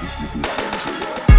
This is not a drill.